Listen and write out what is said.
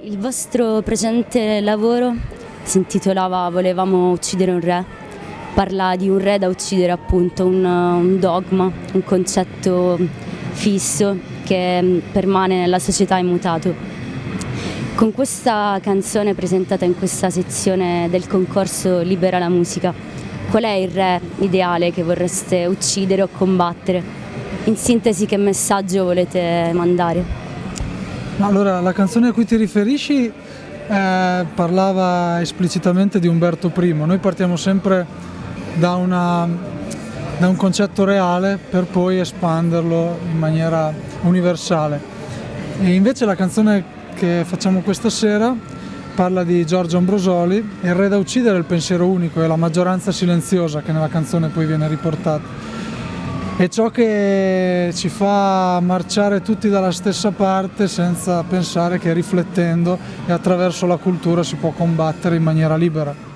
Il vostro precedente lavoro si intitolava Volevamo uccidere un re, parla di un re da uccidere appunto, un, un dogma, un concetto fisso che permane nella società immutato. Con questa canzone presentata in questa sezione del concorso Libera la musica, qual è il re ideale che vorreste uccidere o combattere? In sintesi che messaggio volete mandare? Allora, la canzone a cui ti riferisci eh, parlava esplicitamente di Umberto I. Noi partiamo sempre da, una, da un concetto reale per poi espanderlo in maniera universale. E invece la canzone che facciamo questa sera parla di Giorgio Ambrosoli, il re da uccidere è il pensiero unico, è la maggioranza silenziosa che nella canzone poi viene riportata è ciò che ci fa marciare tutti dalla stessa parte senza pensare che riflettendo e attraverso la cultura si può combattere in maniera libera.